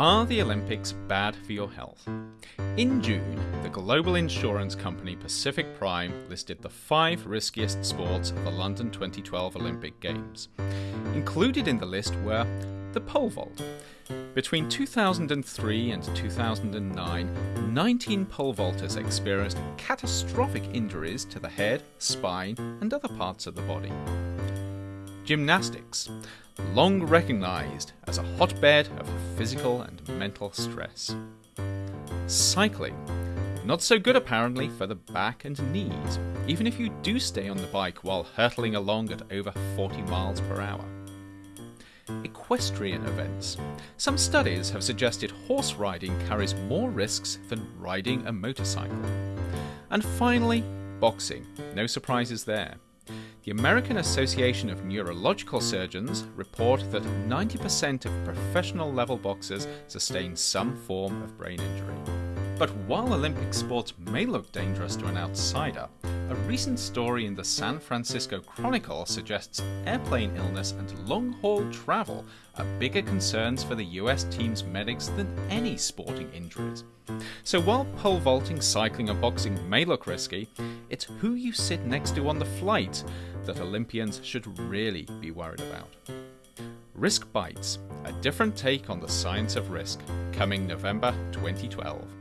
Are the Olympics bad for your health? In June, the global insurance company Pacific Prime listed the five riskiest sports of the London 2012 Olympic Games. Included in the list were the pole vault. Between 2003 and 2009, 19 pole vaulters experienced catastrophic injuries to the head, spine, and other parts of the body. Gymnastics long recognised as a hotbed of physical and mental stress. Cycling, not so good apparently for the back and knees, even if you do stay on the bike while hurtling along at over 40 miles per hour. Equestrian events. Some studies have suggested horse riding carries more risks than riding a motorcycle. And finally, boxing. No surprises there. The American Association of Neurological Surgeons report that 90% of professional level boxers sustain some form of brain injury. But while Olympic sports may look dangerous to an outsider, a recent story in the San Francisco Chronicle suggests airplane illness and long haul travel are bigger concerns for the US team's medics than any sporting injuries. So while pole vaulting, cycling, or boxing may look risky, it's who you sit next to on the flight that Olympians should really be worried about. Risk Bites, a different take on the science of risk, coming November 2012.